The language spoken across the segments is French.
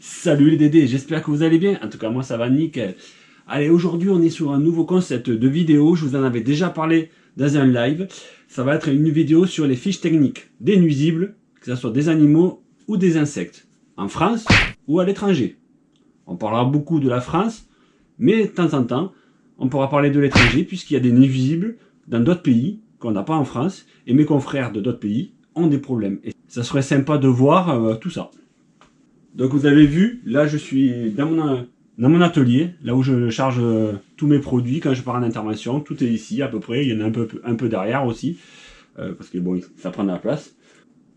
Salut les Dédés, j'espère que vous allez bien. En tout cas, moi ça va nickel. Allez, aujourd'hui on est sur un nouveau concept de vidéo. Je vous en avais déjà parlé dans un live. Ça va être une vidéo sur les fiches techniques des nuisibles, que ce soit des animaux ou des insectes, en France ou à l'étranger. On parlera beaucoup de la France, mais de temps en temps, on pourra parler de l'étranger puisqu'il y a des nuisibles dans d'autres pays qu'on n'a pas en France et mes confrères de d'autres pays ont des problèmes. Et ça serait sympa de voir euh, tout ça. Donc vous avez vu, là je suis dans mon, dans mon atelier, là où je charge euh, tous mes produits quand je pars en intervention. Tout est ici à peu près, il y en a un peu, un peu derrière aussi, euh, parce que bon, ça prend de la place.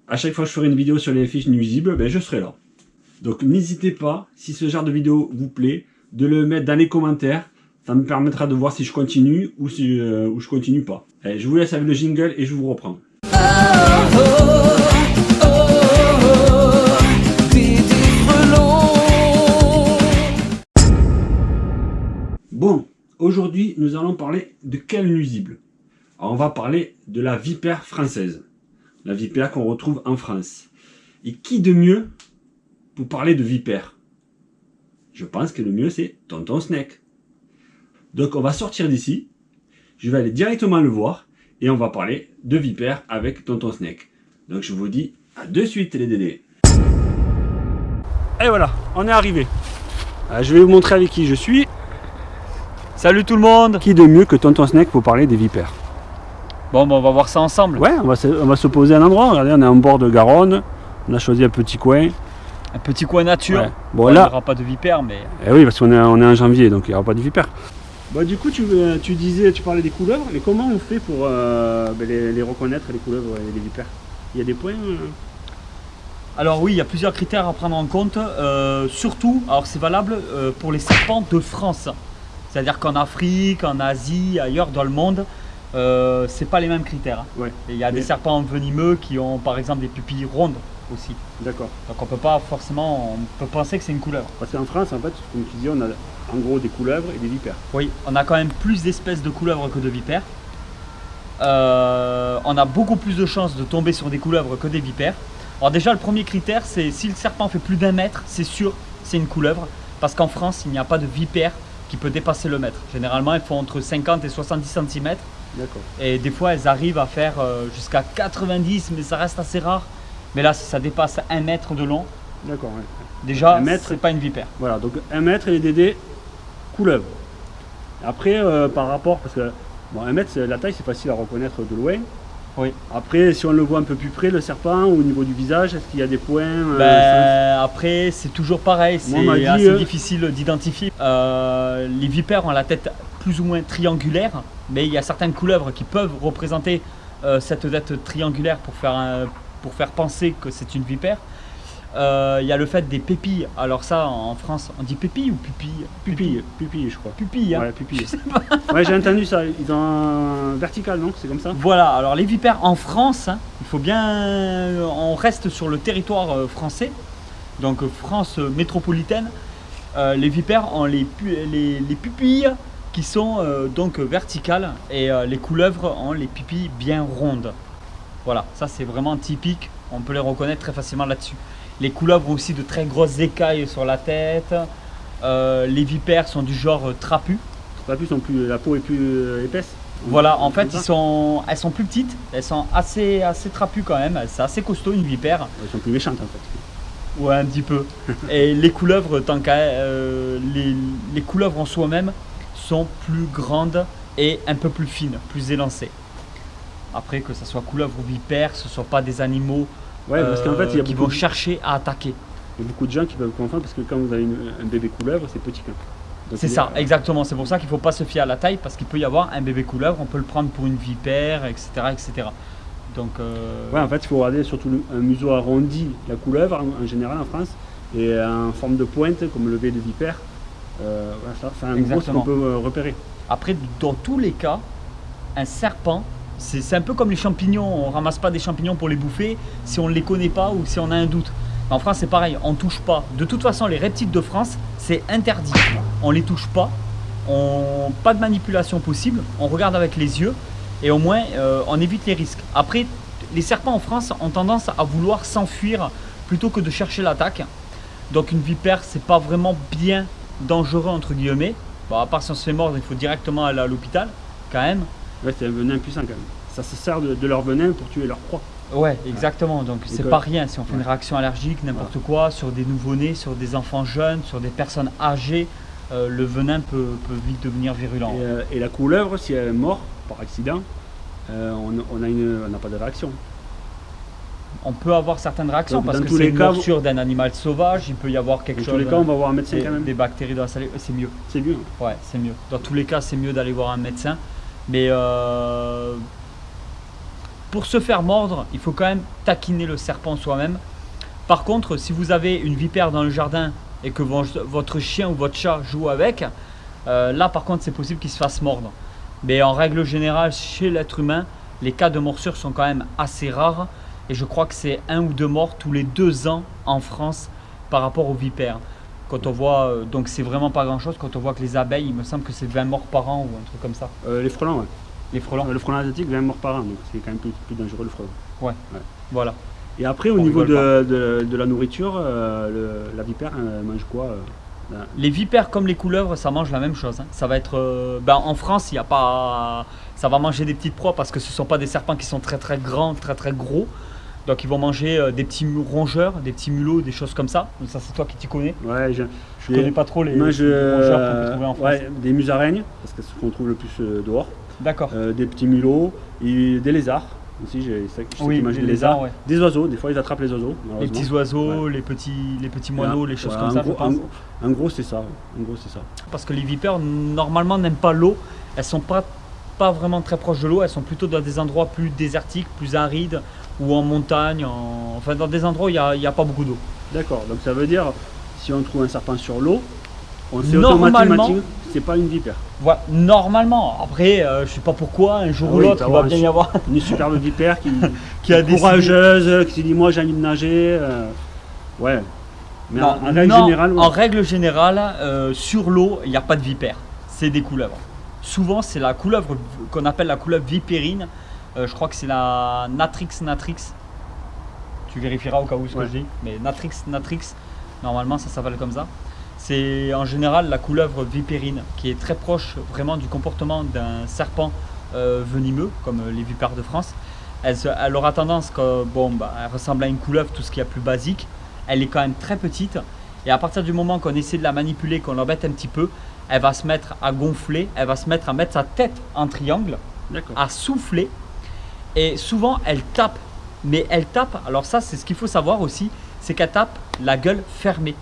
À chaque fois que je ferai une vidéo sur les fiches nuisibles, ben, je serai là. Donc n'hésitez pas, si ce genre de vidéo vous plaît, de le mettre dans les commentaires. Ça me permettra de voir si je continue ou si euh, ou je continue pas. Allez, je vous laisse avec le jingle et je vous reprends. Aujourd'hui nous allons parler de quel nuisible? Alors, On va parler de la vipère française. La vipère qu'on retrouve en France. Et qui de mieux pour parler de vipère? Je pense que le mieux c'est Tonton Snake. Donc on va sortir d'ici, je vais aller directement le voir et on va parler de vipère avec Tonton Snake. Donc je vous dis à de suite les dédés. Et voilà, on est arrivé. Euh, je vais vous montrer avec qui je suis. Salut tout le monde Qui de mieux que Tonton Snake pour parler des vipères Bon, bon, on va voir ça ensemble. Ouais, on va, se, on va se poser à un endroit. Regardez, on est en bord de Garonne. On a choisi un petit coin. Un petit coin nature. Ouais. Bon, Bon, il n'y là, aura pas de vipère, mais eh oui, parce qu'on est, on est en janvier, donc il n'y aura pas de vipères. Bah, du coup, tu, euh, tu disais, tu parlais des couleuvres, mais comment on fait pour euh, ben, les, les reconnaître, les couleuvres et les vipères? Il y a des points euh? Alors oui, il y a plusieurs critères à prendre en compte. euh, surtout, alors c'est valable euh, pour les serpents de France. C'est-à-dire qu'en Afrique, en Asie, ailleurs dans le monde, euh, c'est pas les mêmes critères. hein. Ouais, Et il y a des serpents venimeux qui ont par exemple des pupilles rondes aussi. d'accord. Donc on peut pas forcément, on peut penser que c'est une couleuvre. Parce qu'en France, en fait, comme tu dis, on a en gros des couleuvres et des vipères. Oui, on a quand même plus d'espèces de couleuvres que de vipères. Euh, on a beaucoup plus de chances de tomber sur des couleuvres que des vipères. Alors déjà, le premier critère, c'est si le serpent fait plus d'un mètre, c'est sûr, c'est une couleuvre. Parce qu'en France, il n'y a pas de vipère qui peut dépasser le mètre. Généralement, elles font entre 50 et 70 cm. D'accord. Et des fois, elles arrivent à faire euh, jusqu'à 90, mais ça reste assez rare. Mais là, si ça dépasse un mètre de long, D'accord, ouais. déjà, Un mètre. c'est pas une vipère. Voilà, donc 1 mètre et les dédés, couleuvre. Après, euh, par rapport, parce que bon, 1 mètre, la taille, c'est facile à reconnaître de loin. Oui. Après, si on le voit un peu plus près, le serpent, au niveau du visage, est-ce qu'il y a des points euh, Ben, après, c'est toujours pareil, c'est assez euh, difficile d'identifier. Euh, les vipères ont la tête plus ou moins triangulaire, mais il y a certaines couleuvres qui peuvent représenter cette tête triangulaire pour faire, un- pour faire penser que c'est une vipère. Euh, Il y a le fait des pépilles. Alors ça, en France, on dit pépille ou pupille? Pupille, pupille, je crois. Pupille, hein. Ouais, pupille. Ouais, j'ai entendu ça. Ils ont un vertical, non? C'est comme ça? Voilà, alors les vipères en France, hein, il faut bien. On reste sur le territoire euh, français, donc euh, France euh, métropolitaine. Euh, les vipères ont les, pu- les, les pupilles qui sont euh, donc verticales et euh, les couleuvres ont les pupilles bien rondes. Voilà, ça c'est vraiment typique, on peut les reconnaître très facilement là-dessus. Les couleuvres ont aussi de très grosses écailles sur la tête. Euh, les vipères sont du genre euh, trapu. La, plus, sont plus, la peau est plus euh, épaisse. Voilà, en fait, ça ils sont, elles sont plus petites, elles sont assez, assez trapues quand même, c'est assez costaud une vipère, Elles sont plus méchantes en fait. ouais un petit peu. Et les couleuvres, tant qu'à euh, les, les couleuvres en soi-même sont plus grandes et un peu plus fines, plus élancées. Après, que ce soit couleuvre ou vipère, ce ne sont pas des animaux Ouais, parce qu'en fait, il y a euh, qui beaucoup, vont chercher à attaquer. il y a beaucoup de gens qui peuvent confondre parce que quand vous avez une- un bébé couleuvre, c'est petit quand C'est ça, a- exactement. C'est pour ça qu'il ne faut pas se fier à la taille parce qu'il peut y avoir un bébé couleuvre, on peut le prendre pour une vipère, etc. etc. Donc, euh, Ouais, en fait, il faut regarder surtout un museau arrondi, la couleuvre en, en général en France, et en forme de pointe, comme le V de vipère. Euh, voilà, ça, c'est un gros qu'on peut euh, repérer. Après, dans tous les cas, un serpent, c'est un peu comme les champignons. On ramasse pas des champignons pour les bouffer si on ne les connaît pas ou si on a un doute. En France, c'est pareil, on touche pas. De toute façon, les reptiles de France, c'est interdit. On les touche pas. On... Pas de manipulation possible. On regarde avec les yeux et au moins, euh, on évite les risques. Après, les serpents en France ont tendance à vouloir s'enfuir plutôt que de chercher l'attaque. Donc une vipère, c'est pas vraiment bien dangereux entre guillemets. À part si on se fait mordre, il faut directement aller à l'hôpital, quand même. Ouais, c'est un venin puissant quand même. Ça se sert de, de leur venin pour tuer leur proie. Ouais, exactement. Donc c'est pas rien si on fait une réaction allergique, n'importe quoi, sur des nouveau-nés, sur des enfants jeunes, sur des personnes âgées, euh, le venin peut, peut vite devenir virulent. Et, euh, et la couleuvre, si elle est morte par accident, euh, on n'a pas de réaction. On peut avoir certaines réactions Donc, parce dans que c'est une morsure d'un animal sauvage, il peut y avoir quelque Dans chose, tous les cas, on va voir un médecin des, quand même. des bactéries dans la salive, c'est mieux. C'est mieux. Ouais, c'est mieux. Dans tous les cas, c'est mieux d'aller voir un médecin. Mais euh, pour se faire mordre, il faut quand même taquiner le serpent soi-même. Par contre, si vous avez une vipère dans le jardin et que vo- votre chien ou votre chat joue avec, euh, là par contre, c'est possible qu'il se fasse mordre. Mais en règle générale, chez l'être humain, les cas de morsure sont quand même assez rares. Et je crois que c'est un ou deux morts tous les deux ans en France par rapport aux vipères. Quand on voit, euh, donc c'est vraiment pas grand chose, quand on voit que les abeilles, il me semble que c'est 20 morts par an ou un truc comme ça. Euh, les frelons, ouais. Les frelons, Euh, Le frelon asiatique, 20 morts par an, donc c'est quand même plus, plus dangereux le frelon. voilà. Et après, au On niveau de, de- de la nourriture, euh, le- la vipère elle mange quoi euh, là Les vipères comme les couleuvres, ça mange la même chose. hein. Ça va être, euh, ben, en France, il y a pas, ça va manger des petites proies parce que ce sont pas des serpents qui sont très très grands, très très gros. Donc ils vont manger euh, des petits rongeurs, des petits mulots, des choses comme ça. Donc ça c'est toi qui t'y connais. Ouais, je, Je connais pas trop les, Moi, je, les rongeurs qu'on peut trouver en France. ouais, des musaraignes, parce que c'est ce qu'on trouve le plus euh, dehors. D'accord. Euh, des petits mulots, et des lézards aussi. J'ai, oui, les lézards. ouais. Des oiseaux, des fois ils attrapent les oiseaux. Les petits oiseaux, les petits, les petits moineaux, les choses comme ça. gros, en- en gros, c'est ça. En gros, c'est ça. Parce que les vipères, normalement, n'aiment pas l'eau. Elles sont pas, pas vraiment très proches de l'eau. Elles sont plutôt dans des endroits plus désertiques, plus arides, ou en montagne. en- Enfin, dans des endroits où il n'y a, pas beaucoup d'eau. D'accord. Donc ça veut dire, si on trouve un serpent sur l'eau, on sait Normalement- automatiquement que c'est pas une vipère. Voilà, normalement. Après, euh, je sais pas pourquoi, un jour Ah ou oui, l'autre, il va bien y avoir Une superbe vipère qui, qui a décidé- courageuse, qui se dit moi j'ai envie de nager. euh, ouais. Mais Non, en, en règle non, générale, ouais. en règle générale, euh, sur l'eau, il n'y a pas de vipères. C'est des couleuvres. Souvent, c'est la couleuvre qu'on appelle la couleuvre vipérine. Euh, je crois que c'est la Natrix natrix. Tu vérifieras au cas où ce Ouais. que je dis. Mais Natrix natrix, normalement, ça s'appelle comme ça. C'est en général la couleuvre vipérine qui est très proche vraiment du comportement d'un serpent euh, venimeux, comme euh, les vipères de France. Elle, se- elle aura tendance, que, bon, bah, elle ressemble à une couleuvre, tout ce qui est plus basique. Elle est quand même très petite. Et à partir du moment qu'on essaie de la manipuler, qu'on l'embête un petit peu, elle va se mettre à gonfler, elle va se mettre à mettre sa tête en triangle, à souffler. Et souvent, elle tape. Mais elle tape, alors ça, c'est ce qu'il faut savoir aussi, c'est qu'elle tape la gueule fermée.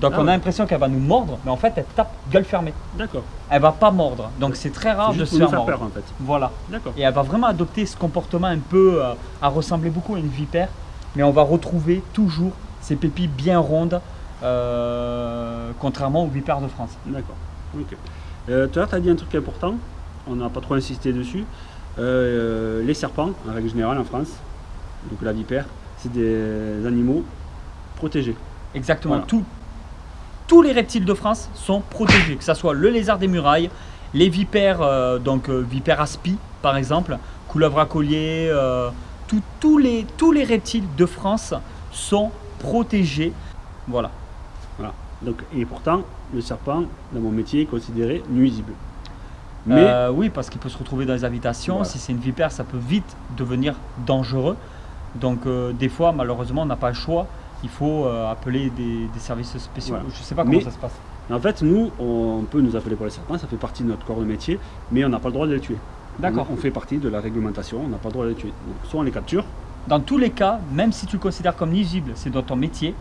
Donc Ah on a ouais. l'impression qu'elle va nous mordre, mais en fait, elle tape gueule fermée. D'accord. Elle va pas mordre. Donc c'est très rare de se faire faire mordre. peur en fait. Voilà. D'accord. Et elle va vraiment adopter ce comportement un peu euh, à ressembler beaucoup à une vipère, mais on va retrouver toujours ces pépilles bien rondes, euh, contrairement aux vipères de France. D'accord. Ok. Euh, tout à l'heure, tu as dit un truc important, on n'a pas trop insisté dessus. Euh, les serpents, en règle générale en France, donc la vipère, c'est des animaux protégés. Exactement. Voilà. Tout- tous les reptiles de France sont protégés, que ce soit le lézard des murailles, les vipères, euh, donc euh, vipères aspi par exemple, couleuvre à collier, euh, tout- tous, les, tous les reptiles de France sont protégés. Voilà. Donc, et pourtant, le serpent, dans mon métier, est considéré nuisible. Mais Euh, oui, parce qu'il peut se retrouver dans les habitations. Voilà. Si c'est une vipère, ça peut vite devenir dangereux. Donc euh, des fois, malheureusement, on n'a pas le choix. Il faut euh, appeler des, des services spéciaux. Voilà. Je ne sais pas comment Mais- ça se passe. en fait, nous, on peut nous appeler pour les serpents, ça fait partie de notre corps de métier, mais on n'a pas le droit de les tuer. D'accord. On, on fait partie de la réglementation, on n'a pas le droit de les tuer. Donc, soit on les capture, Dans tous les cas, même si tu le considères comme nuisible, c'est dans ton métier,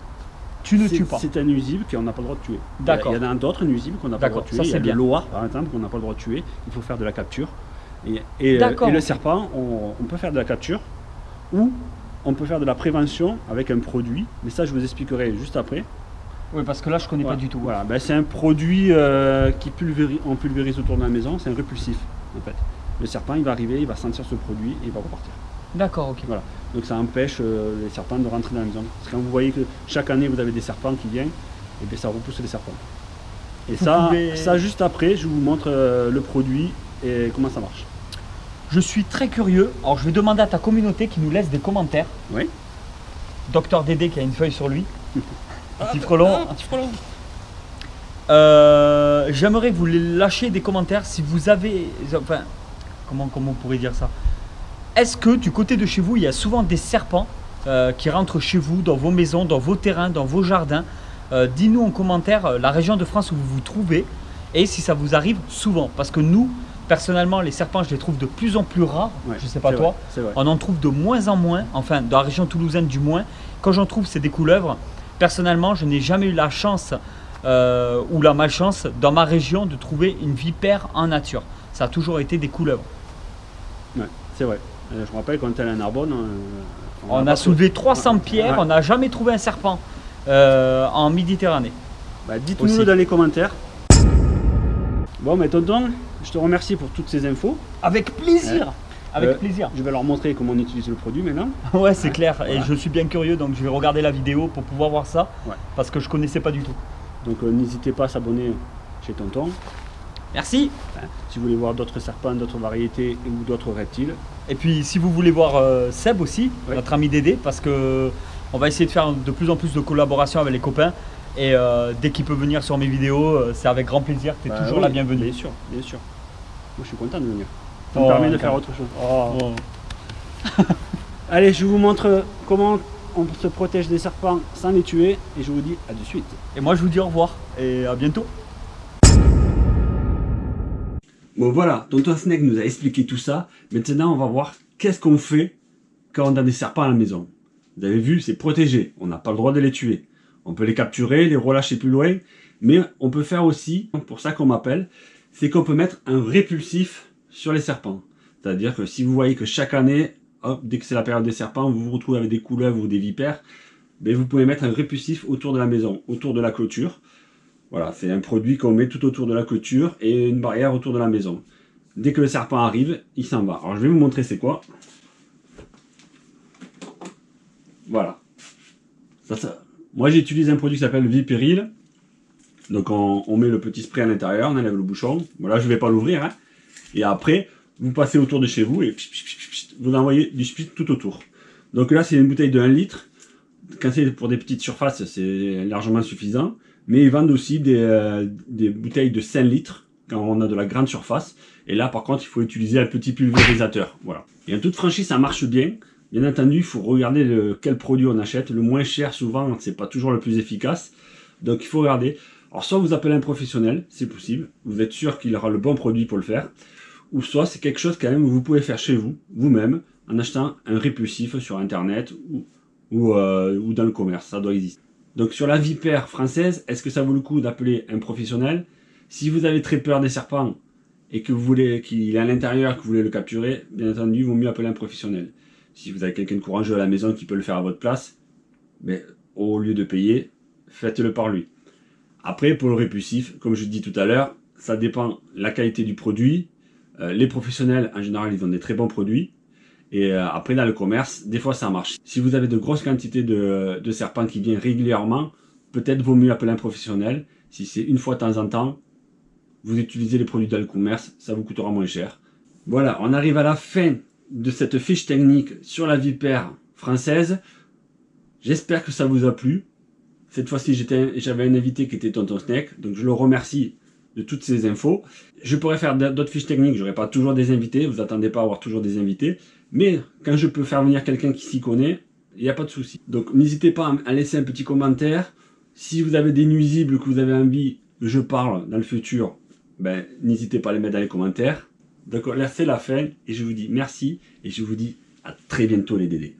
tu ne tues pas. C'est un nuisible qu'on n'a pas le droit de tuer. D'accord. Il y en a d'autres nuisibles qu'on n'a pas le droit de tuer. ça, Il y a c'est le bien. loir, par exemple, qu'on n'a pas le droit de tuer. Il faut faire de la capture. Et, et, euh, et le serpent, on, on peut faire de la capture ou on peut faire de la prévention avec un produit. Mais ça, je vous expliquerai juste après. Oui, parce que là, je connais Voilà. pas du tout. Voilà, ben, c'est un produit euh, qui pulvérise, on pulvérise autour de la maison. C'est un répulsif, en fait. Le serpent, il va arriver, il va sentir ce produit et il va repartir. D'accord, ok. Voilà. Donc ça empêche euh, les serpents de rentrer dans la maison. Parce que quand vous voyez que chaque année vous avez des serpents qui viennent, et bien ça repousse les serpents. Et Vous ça, pouvez- ça juste après, je vous montre euh, le produit et comment ça marche. Je suis très curieux. Alors, je vais demander à ta communauté qui nous laisse des commentaires. Oui. Docteur Dédé qui a une feuille sur lui. petit frelon. Un petit frelon. Euh, J'aimerais vous lâcher des commentaires si vous avez. Enfin, comment, comment on pourrait dire ça? Est-ce que du côté de chez vous, il y a souvent des serpents euh, qui rentrent chez vous, dans vos maisons, dans vos terrains, dans vos jardins? Euh, Dis-nous en commentaire euh, la région de France où vous vous trouvez et si ça vous arrive souvent. Parce que nous, personnellement, les serpents, je les trouve de plus en plus rares. Ouais, je sais pas toi. vrai, C'est vrai. On en trouve de moins en moins, enfin dans la région toulousaine du moins. Quand j'en trouve, c'est des couleuvres. Personnellement, je n'ai jamais eu la chance euh, ou la malchance dans ma région de trouver une vipère en nature. Ça a toujours été des couleuvres. Ouais, c'est vrai. Euh, je me rappelle quand on était à la Narbonne. euh, On a soulevé trouvé- 300 Ouais. pierres, Ouais. on n'a jamais trouvé un serpent euh, en Méditerranée. Bah, Dites-nous dans les commentaires. Bon, mais tonton, je te remercie pour toutes ces infos. Avec plaisir Avec Euh, plaisir Je vais leur montrer comment on utilise le produit maintenant. Ouais, c'est Ouais, clair. Et je suis bien curieux, donc je vais regarder la vidéo pour pouvoir voir ça. Ouais. Parce que je connaissais pas du tout. Donc euh, n'hésitez pas à s'abonner chez tonton. Merci Si vous voulez voir d'autres serpents, d'autres variétés ou d'autres reptiles. Et puis si vous voulez voir euh, Seb aussi, notre ami Dédé, parce que on va essayer de faire de plus en plus de collaborations avec les copains. Et euh, dès qu'il peut venir sur mes vidéos, euh, c'est avec grand plaisir. Tu es Bah toujours oui, la bienvenue. Bien sûr, bien sûr. Moi je suis content de venir. Ça Oh, me permet de faire autre chose. Oh. Allez, je vous montre comment on se protège des serpents sans les tuer. Et je vous dis à de suite. Et moi je vous dis au revoir et à bientôt. Bon voilà, Tonton Snake nous a expliqué tout ça. Maintenant, on va voir qu'est-ce qu'on fait quand on a des serpents à la maison. Vous avez vu, c'est protégé. On n'a pas le droit de les tuer. On peut les capturer, les relâcher plus loin. Mais on peut faire aussi, pour ça qu'on m'appelle, c'est qu'on peut mettre un répulsif sur les serpents. C'est-à-dire que si vous voyez que chaque année, hop, dès que c'est la période des serpents, vous vous retrouvez avec des couleuvres ou des vipères, ben vous pouvez mettre un répulsif autour de la maison, autour de la clôture. Voilà, c'est un produit qu'on met tout autour de la clôture et une barrière autour de la maison. Dès que le serpent arrive, il s'en va. Alors je vais vous montrer c'est quoi. Voilà. Ça, ça. Moi j'utilise un produit qui s'appelle Vipéril. Donc on, met le petit spray à l'intérieur, on enlève le bouchon. Voilà, je vais pas l'ouvrir. hein. Et après, vous passez autour de chez vous et vous envoyez du spray tout autour. Donc là c'est une bouteille de 1 litre. Quand c'est pour des petites surfaces, c'est largement suffisant. Mais ils vendent aussi des, euh, des bouteilles de 5 litres quand on a de la grande surface. Et là, par contre, il faut utiliser un petit pulvérisateur. Voilà. Et en toute franchise, ça marche bien. Bien entendu, il faut regarder le, quel produit on achète. Le moins cher, souvent, c'est pas toujours le plus efficace. Donc, il faut regarder. Alors, soit vous appelez un professionnel, c'est possible. Vous êtes sûr qu'il aura le bon produit pour le faire. Ou soit c'est quelque chose quand même que vous pouvez faire chez vous, vous-même, en achetant un répulsif sur Internet ou, ou, euh, ou dans le commerce. Ça doit exister. Donc sur la vipère française, est-ce que ça vaut le coup d'appeler un professionnel? Si vous avez très peur des serpents et que vous voulez qu'il est à l'intérieur, que vous voulez le capturer, bien entendu, il vaut mieux appeler un professionnel. Si vous avez quelqu'un de courageux à la maison qui peut le faire à votre place, mais au lieu de payer, faites-le par lui. Après, pour le répulsif, comme je dis tout à l'heure, ça dépend la qualité du produit. Euh, les professionnels, en général, ils ont des très bons produits. Et euh, après, dans le commerce, des fois, ça marche. Si vous avez de grosses quantités de, de serpents qui viennent régulièrement, peut-être vaut mieux appeler un professionnel. Si c'est une fois de temps en temps, vous utilisez les produits dans le commerce, ça vous coûtera moins cher. Voilà, on arrive à la fin de cette fiche technique sur la vipère française. J'espère que ça vous a plu. Cette fois-ci, j'avais un invité qui était Tonton Snake, donc je le remercie de toutes ces infos. Je pourrais faire d'autres fiches techniques, j'aurais pas toujours des invités, vous attendez pas à avoir toujours des invités. Mais quand je peux faire venir quelqu'un qui s'y connaît, il n'y a pas de souci. Donc n'hésitez pas à laisser un petit commentaire. Si vous avez des nuisibles que vous avez envie que je parle dans le futur, ben, n'hésitez pas à les mettre dans les commentaires. Donc là c'est la fin et je vous dis merci et je vous dis à très bientôt les dédés.